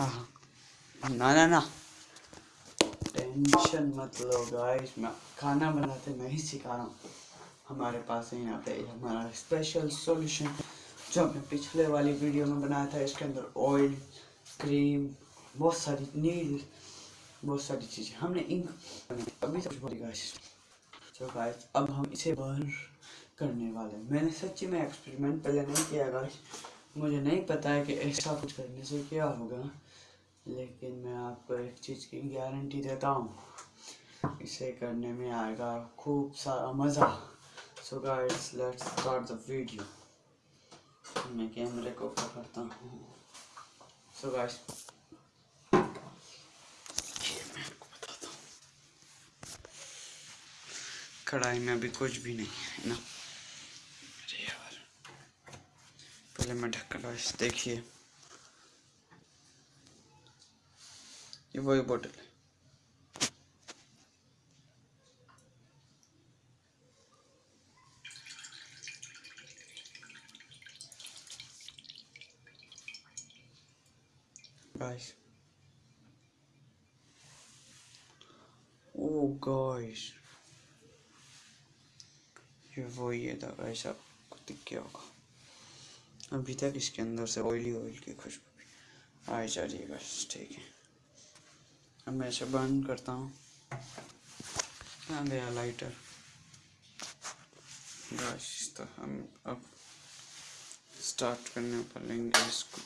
हाँ। ना ना ना। टेंशन मत लो गाइस मैं खाना बनाते, मैं ही सिखा रहा हूँ। हमारे पास है यहाँ पे हमारा स्पेशल सॉल्यूशन जो हमने पिछले वाली वीडियो में बनाया था। इसके अंदर ऑयल क्रीम बहुत सारी नील, बहुत सारी चीज़ें। हमने इंक अभी सब गाइस तो गाइस अब हम इसे बर्न करने वाले हैं। मैंने सच्ची में एक्सपेरिमेंट पहले नहीं किया गाइस मुझे नहीं पता है कि ऐसा कुछ करने से क्या होगा। लेकिन मैं आपको एक चीज़ की गारंटी देता हूँ। इसे करने में आएगा खूब सारा मज़ा। So guys let's start the video मैं कैमरे को पकड़ता हूँ। सो गाइस कढ़ाई में अभी कुछ भी नहीं है ना? पहले मैं ढक्कन देखिए। ये वही बोतल है। Guys oh ये वो ये था गाइस आपको दिख गया होगा। अभी तक इसके अंदर से ऑयली ऑयल की खुशबू आ जा रही है गाइस ठीक है। अब मैं इसे बंद करता हूँ। कहाँ गया लाइटर तो हम अब स्टार्ट करने पर लेंगे इसको।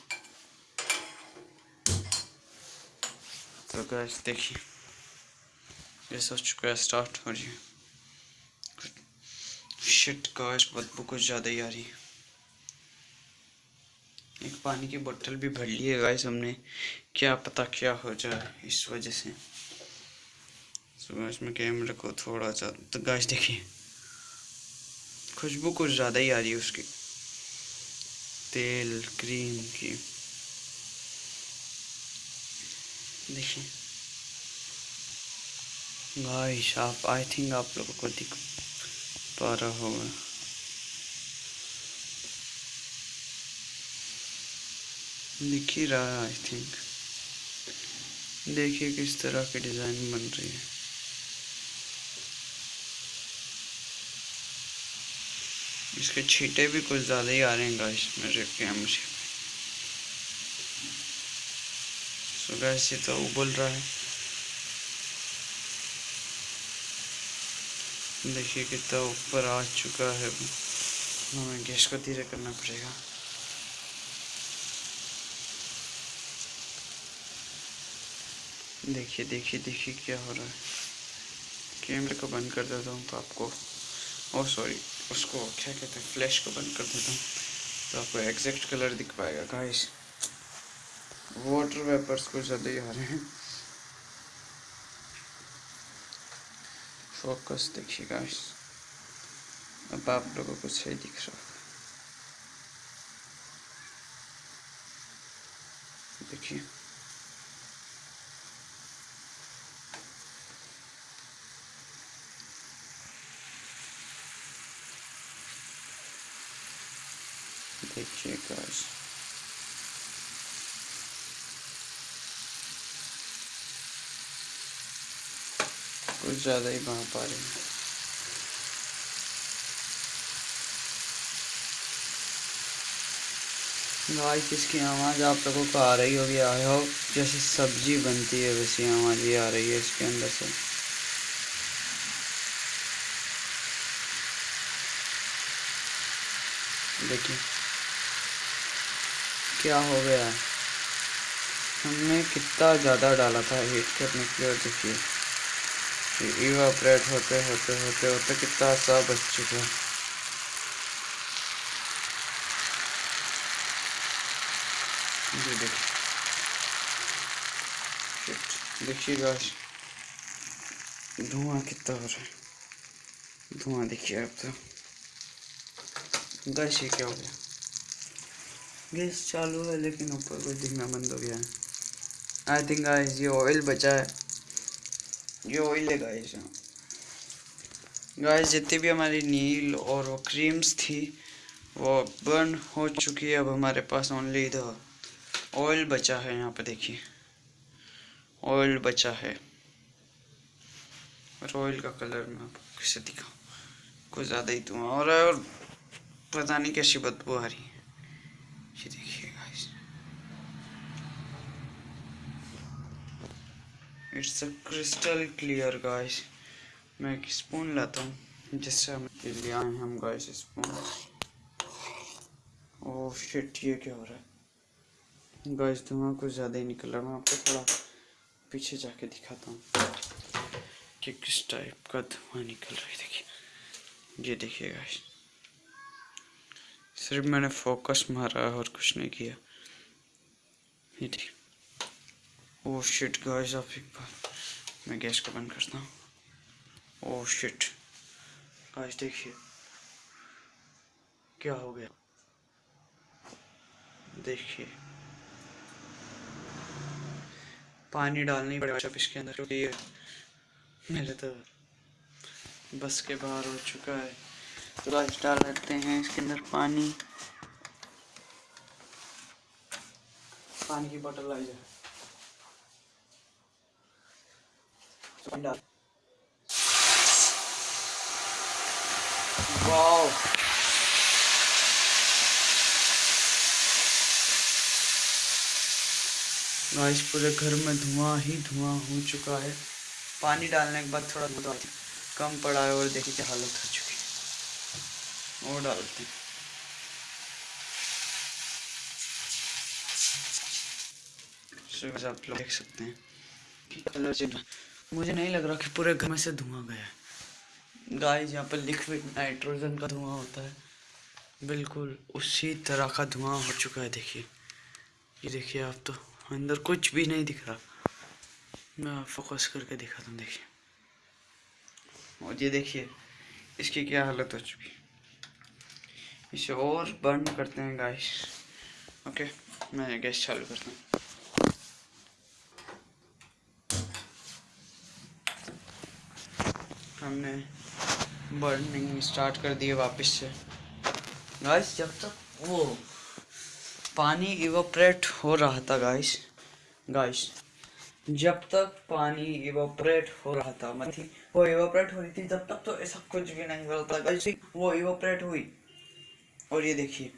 तो गैस देखिए। ये सोच चुका है स्टार्ट हो रही है। शिट गैस बदबू कुछ ज़्यादा ही आ रही है। एक पानी की बोतल भी भर ली है गाइस हमने। क्या पता क्या हो जाए इस वजह से। सुबह इसमें कैमरे को थोड़ा सा तो गाइस देखिए। खुशबू कुछ ज़्यादा ही आ रही है उसकी। तेल, क्रीम की। देखिए। गाइस आप आई थिंक आप लोगों को दिख पा रहा होगा। दिख ही रहा है आई थिंक देखिए किस तरह की डिज़ाइन बन रही है। इसके छीटे भी कुछ ज़्यादा ही आ रहे हैं गाइस मेरे कैमरे सो। गैस ये तो उबल रहा है। देखिए कितना ऊपर आ चुका है। हमें गैस को धीरे करना पड़ेगा। देखिए देखिए देखिए क्या हो रहा है। कैमरे को बंद कर देता हूँ तो आपको, ओ सॉरी, उसको क्या कहते हैं, फ्लैश को बंद कर देता हूँ तो आपको एग्जैक्ट कलर दिख पाएगा। गाइस वाटर वेपर्स कुछ ज़्यादा ही आ रहे हैं। फोकस देखिए गाइस अब आप लोगों को सही दिख रहा होगा देखिए। देखिए गाइस कुछ ज़्यादा ही वहाँ पा रहे हैं गाइस इसकी आवाज़ आप लोगों को आ रही होगी आई होप जैसे सब्ज़ी बनती है, वैसी आवाज़ ही आ रही है इसके अंदर से। देखिए। क्या हो गया? हमने कितना ज़्यादा डाला था हीट करने के लिए देखिए इवापरेट होते होते होते होते कितना सा बच चुका। देखिए। देखिए धुआँ कितना हो रहा है। धुआँ देखिए अब तो। गैस ये क्या हो गया? गैस चालू है, लेकिन ऊपर कुछ दिखना बंद हो गया है। आई थिंक गाइस ये ऑयल बचा है। ये ऑयल है गाइस गाइस जितनी भी हमारी नील और वो क्रीम्स थी, वो बर्न हो चुकी है। अब हमारे पास ओनली द ऑयल बचा है, यहाँ पे देखिए। ऑयल बचा है। और ऑयल का कलर मैं आपको कैसे दिखाऊँ? कुछ ज़्यादा ही धुआँ हो और पता नहीं कैसी बदबू आ रही है ये देखिए guys it's a crystal clear guys मैं एक स्पून लाता हूँ। जिससे हम ले आए हम गाइस स्पून ओह शिट ये क्या हो रहा है? गाइस धुआँ कुछ ज़्यादा ही निकल। रहा है मैं आपको थोड़ा पीछे जाके दिखाता हूँ कि किस टाइप का धुआँ निकल रहा है। देखिए। ये देखिए गाइस सिर्फ़ मैंने फोकस मारा और कुछ नहीं किया। ये देखिए। ओह शिट गाइस आप एक बार मैं गैस को बंद करता हूँ ओह शिट गाइस देखिए क्या हो गया? देखिए पानी डालनी पड़ेगा अब इसके अंदर, क्योंकि ये मेरे तो बस के बाहर हो चुका है। तो गाइस डाल देते हैं इसके अंदर पानी। पानी की बोतल लाई जाए। डाल वाओ गाइस पूरे घर में धुआँ ही धुआँ हो चुका है। पानी डालने के बाद थोड़ा धुआँ कम पड़ा है और देखिए क्या हालत हो चुकी है। और डालते हैं आप लोग देख सकते हैं कि कलर चेंज मुझे नहीं लग रहा कि पूरे घर में से धुआँ गया है। गाइस यहाँ पर लिक्विड नाइट्रोजन का धुआँ होता है। बिल्कुल उसी तरह का धुआँ हो चुका है, देखिए। ये देखिए आप तो अंदर कुछ भी नहीं दिख रहा। मैं फोकस करके दिखाता हूँ, देखिए। और ये देखिए, इसकी क्या हालत हो चुकी इसे और बर्न करते हैं गाइस ओके मैं गैस चालू करता हूँ। हमने बर्निंग स्टार्ट कर दिए वापस से। गाइस जब तक वो पानी इवोपरेट हो रहा था गाइस गाइस जब तक पानी इवोपरेट हो रहा था मतलब वो इवोपरेट हो रही थी जब तक तो ऐसा कुछ भी नहीं मिलता गाइस वो इवोपरेट हुई। और ये देखिए,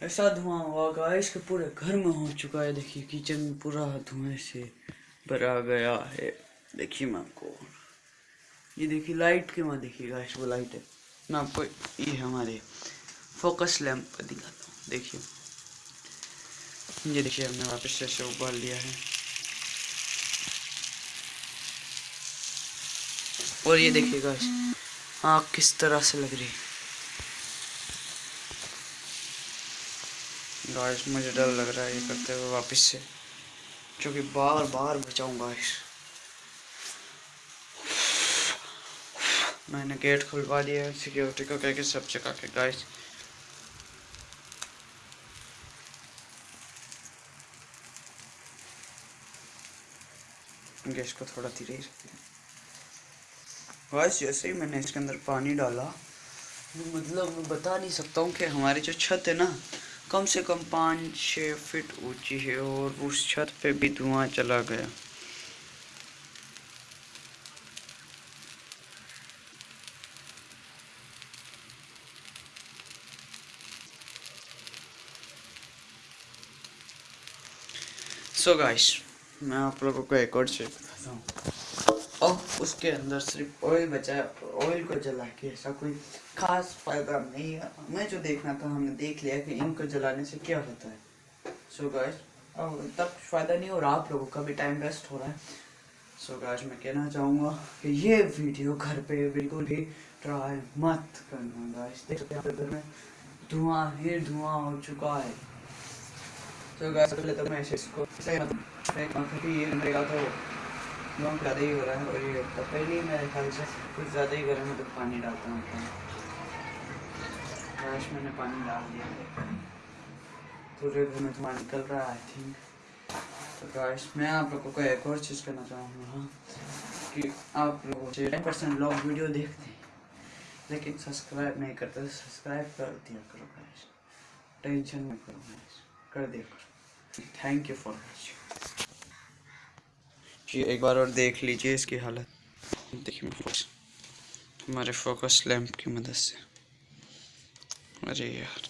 ऐसा धुआँ हुआ गाइस के पूरे घर में हो चुका है। देखिए, किचन में पूरा धुएँ से भरा गया है। देखिए मैं आपको ये देखिए लाइट के वहाँ देखिए गाइस वो लाइट है। मैं आपको ये हमारे फोकस लैम्प दिखाता हूँ। देखिए। ये देखिए, हमने वापस से ऐसे उबाल लिया है। और ये देखिए गाइस आँख किस तरह से लग रही है। गाइस मुझे डर लग रहा है ये करते हुए वापस से क्योंकि बार बार बचाऊँ गाइस मैंने गेट खुलवा दिया है सिक्योरिटी को कह के सब चका के गाइस गैस को थोड़ा धीरे ही रखते हैं। गाइस जैसे ही मैंने इसके अंदर पानी डाला मतलब मैं बता नहीं सकता हूँ कि हमारी जो छत है ना, कम से कम पाँच छः फिट ऊँची है और उस छत पे भी धुआँ चला गया। सो so गाइस मैं आप लोगों को एक और चीज़ बताता हूँ। अब उसके अंदर सिर्फ़ ऑयल बचा ऑयल को जला के ऐसा कोई खास फ़ायदा नहीं है। हमें जो देखना था, हमने देख लिया कि इनको जलाने से क्या होता है। सो so गाइस अब तब फ़ायदा नहीं रहा, आप लोगों का भी टाइम वेस्ट हो रहा है। सो so गाइस मैं कहना चाहूँगा कि ये वीडियो घर पे बिल्कुल भी ट्राई मत करना गाइस देख सकते हैं घर में, धुआँ ही धुआँ हो चुका है। तो गाइस पहले तो मैं इसको सही मतलब ये मेरा तो बहुत ज़्यादा ही हो रहा है और ये तो पहले ही मेरे ख्याल से कुछ ज़्यादा ही गर्म है तो पानी डालता हूँ गैस मैंने पानी डाल दिया। पूरे घर में धुआँ निकल रहा है आई थिंक तो गाइस मैं आप लोगों को एक और चीज़ करना चाहूँगा कि आप लोगों टेन परसेंट लोग वीडियो देखते हैं, लेकिन सब्सक्राइब नहीं करते तो सब्सक्राइब कर दिया करो गाइस टेंशन में करो गाइस कर करो थैंक यू फॉर वॉचिंग जी, एक बार और देख लीजिए इसकी हालत। देखिए हमारे फोकस लैंप की मदद से। अरे यार।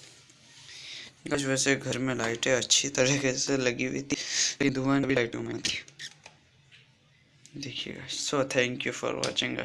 कुछ वैसे घर में लाइटें अच्छी तरीके से लगी हुई थी। धुआँ भी लाइटों में थी। देखिएगा so thank you for watching